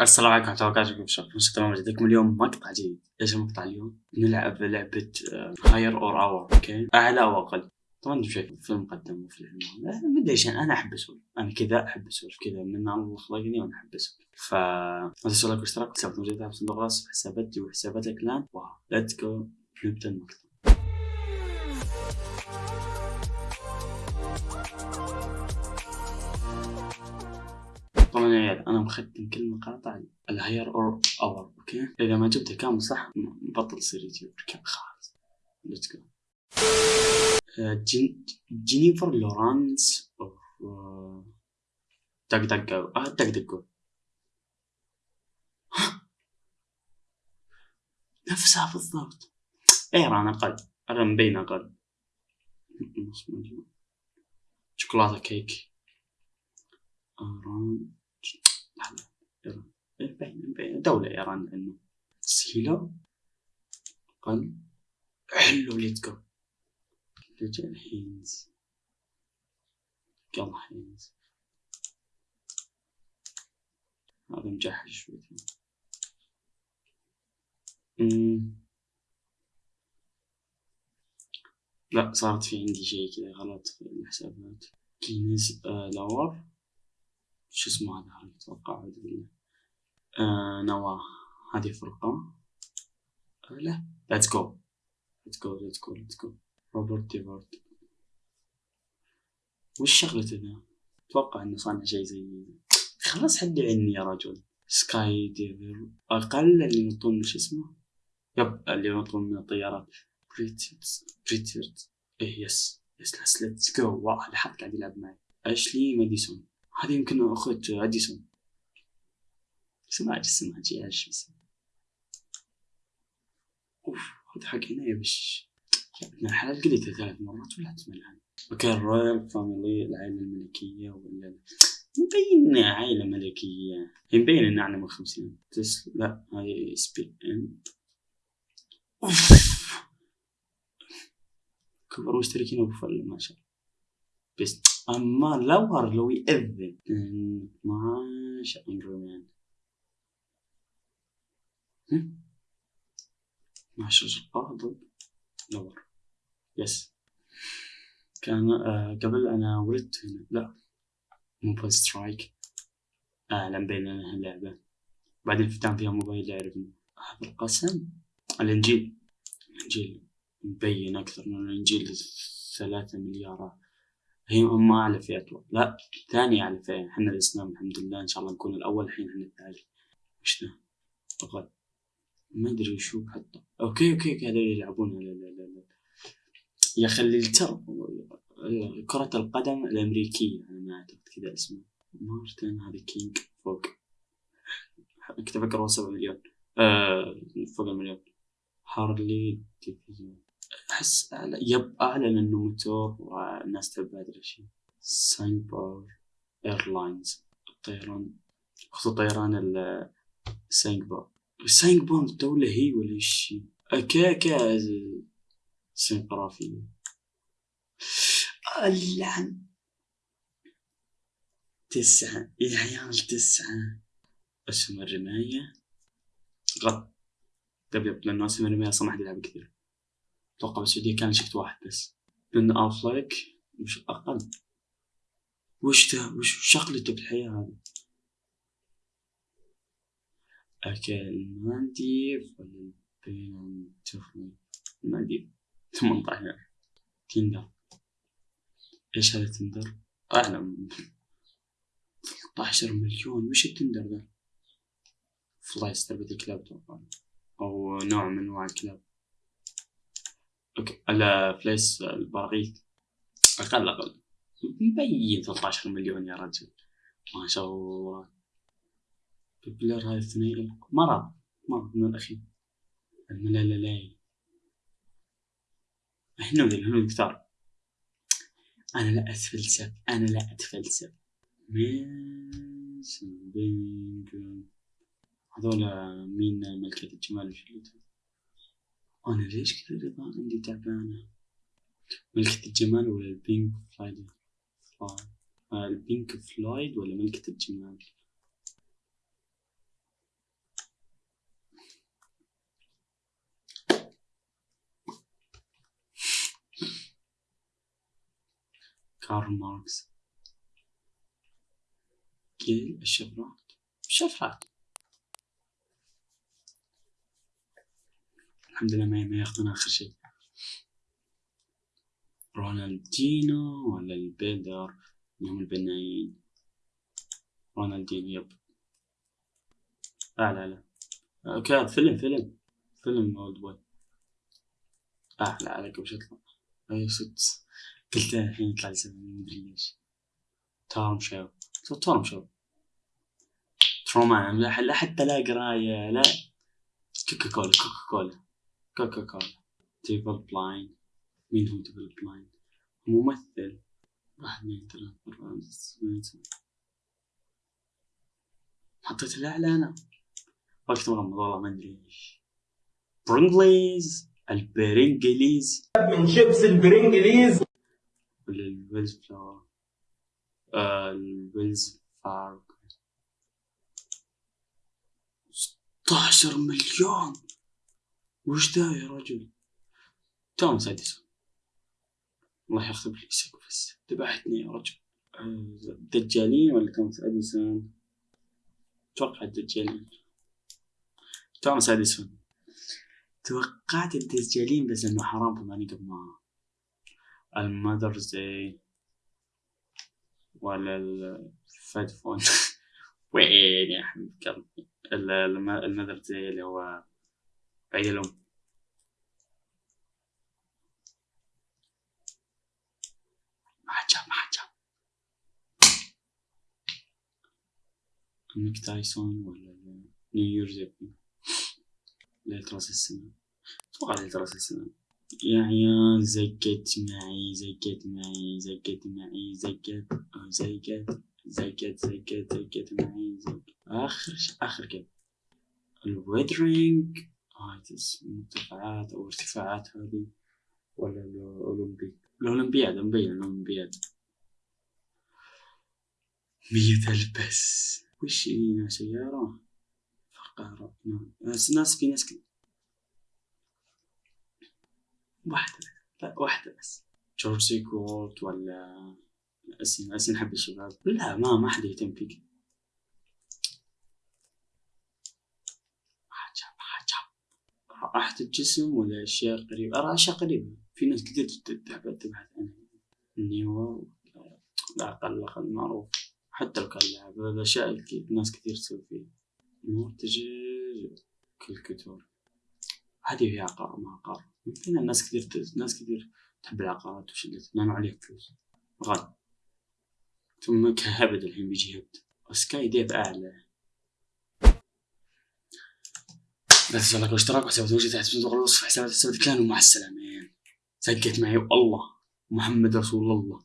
السلام عليكم ورحمة الله وبركاته كيف شلونكم؟ تمام جدكم اليوم مقطع جديد، إيش المقطع اليوم؟ نلعب لعبة higher or lower okay؟ اعلى أو أقل طبعا أنتم شايفين في المقدمة وفي العنوان ما ادري إيش أنا احب اسولف أنا كذا احب اسولف كذا من الله خلقني وأنا احب اسولف ف لا تنسوا like واشتراك حسابات موجودة في صندوق الوصف حساباتي وحسابات ال clan wow let's go نبدا المقطع طبعا يا عيال أنا مختم كل مقاطع ال higher or lower okay؟ إذا ما جبتها كامل صح بطل يصير يوتيوب خلاص let's go جينيفر لورانس دق دق آه دق دق. نفسها بالضبط. ايران أقل أقل مبين أقل شوكولاتة كيك. إيه، دولة إيران لأنه سيلو أقل حلو ليتس جو رجال هينز يلا هينز هذا مجحش شوي لا صارت في عندي شيء كذا غلط في الحسابات. كينز آه لاور شو اسمه هذا؟ أتوقع اعوذ بالله آه نواة. هذه فرقة. آه لا. ليتس جو ليتس جو ليتس جو ليتس جو روبرت ديفورد وش شغلته ذا؟ أتوقع إنه صانع شيء زي خلاص حد عني يا رجل. سكاي ديفل أقل اللي ينطون شو اسمه؟ يب اللي ينطون من الطيارات. بريتيرد بريتيرد إيه يس يس ليتس جو واو هذا حد قاعد يلعب معي. أشلي ماديسون هذه يمكن اخت أديسون. سماج سماج يا اسمه أوف هذا حق هنا بش. ابن الحلال قلتها ثلاث مرات ولا تملها أوكي الرويال فاميلي العائلة الملكية ولا مبين عائلة ملكية. مبين انها أعلى من خمسين. تس لا هذه سبي ان كبر مشتركين ابو فل ما شاء الله. بس أما لو لو يأذن. 12 انجري مان 12 ضد لور يس كان آه قبل أنا ولدت هنا. لا. موبايل سترايك أعلن بيننا اللعبة. بعدين فتحت فيها موبايل يعرفني هذا القسم. الإنجيل. الإنجيل. مبين أكثر من الإنجيل ثلاثة مليارات. هي هم اعلى أتوقع لا ثاني اعلى فئة إحنا الإسلام الحمد لله إن شاء الله نكون الأول الحين إحنا الثالث. وش ذا؟ أقل. ما أدري شو حتى. okay okay هذول يلعبون. لا لا لا يا أخي اللي ترى كرة القدم الأمريكية. أنا ما أعتقد كذا اسمه. مارتن هذا كينج. فوق. كنت أفكر هو سبعة مليون. آه فوق المليون. هارلي ديفيزيون أحس يب اعلن إنه موتور والناس تبع ادري شيء ساينبور ايرلاينز الطيران. خصوصا طيران الساينبور الساينبور دولة هي ولا إيش؟ كا كا سنقرافية اللعن. تسعة. يا عيال تسعة. أسهم الرماية طيب يب لأنه أسهم الرماية أصلا ما كثير أتوقع بالسعودية كان شفت واحد بس. من أفلاك مش أقل؟ وش ده وش شغلته بالحياة هذه؟ أكل مالديف ولا مالديف ثمانية عشر تندر. إيش هذا تندر؟ أعلم. 13 مليون. وش التندر ذا؟ فلايس تربية الكلاب أتوقع أو نوع من أنواع الكلاب. أوكي على فليس البراغيث أقل أقل. مبين 13 مليون يا رجل. ما شاء الله. ببلر هاي الاثنين مرض مرض من الأخير. الملالي هنود الهنود كثار. أنا لا أتفلسف أنا لا أتفلسف. هذول مين ملكة الجمال وش أنا ليش كل رضا عندي تعبانة؟ ملكة الجمال ولا البينك فلايد؟ آه، البينك فلويد ولا ملكة الجمال؟ كارل ماركس جيليت الشفرات؟ شفرات. الحمد لله ما ما ياخذون آخر شيء. رونالدينو ولا ال builder هم البنايين. رونالدينو yep. لا لا لا. okay فيلم فيلم. فيلم Oldboy. آه لا عليك وش يطلع أي ست قلت الحين يطلع لي سبب مدري ليش تورم شو تورم شو ترومان لا حتى لا قراية لا. كوكا كولا كوكا كولا كوكا كولا تيبل بلاين مين هو تيبل بلاين ممثل. واحد اثنين ثلاثة أربعة حطيت الأعلى أنا وقت مغمض والله ما أدري إيش. Pringles ال Pringles من شيبس ال Pringles ولا ال Wells Fargo. آه ال Wells Fargo. 16 مليون. وش ذا يا رجل؟ توماس اديسون الله يخرب لي بس ذبحتني يا رجل. دجالين ولا توماس اديسون أتوقع الدجالين. توماس اديسون توقعت الدجالين بس إنه حرام فماني قبل ما ال Mother's Day ولا الفودافون وين يا حبيب قلبي؟ ال Mother's Day اللي هو عيد الأم مايك تايسون ولا New Year's Eve ليلة راس السنة أتوقع ليلة راس السنة يا عيال زقت معي زقت معي زقت معي زقت زقت زقت زقت زقت معي زقت آخر آخر كده ال Wuthering Heights مرتفعات أو ارتفاعات هذه ولا الأولمبي الأولمبياد مبين الأولمبياد. مية ألف بس وش هنا سيارة؟ فقارة ناس ناس في ناس كده. واحدة لا واحدة بس. جورج سيكورت ولا؟ أسين أسين حب الشباب. لا ما ما حد يهتم فيك. راحة الجسم ولا أشياء قريبة أرى أشياء قريبة في ناس كثير تبحث عنها النيو لا أقل معروف. حتى لو كان لاعب هذا أشياء ناس كثير تسوي فيه. مرتجل كالكتور. هذه هي عقار ما عقار. يمكن الناس كثير ناس كثير تحب العقارات وشدت لأنه عليك فلوس. غالي ثم كهبد الحين بيجي هبد وسكاي ديف أعلى. لا تنسوا اللايك والاشتراك وحسابات موجودة تحت صندوق الوصف حسابات حسابات كان ومع السلامة. زقت معي والله. محمد رسول الله.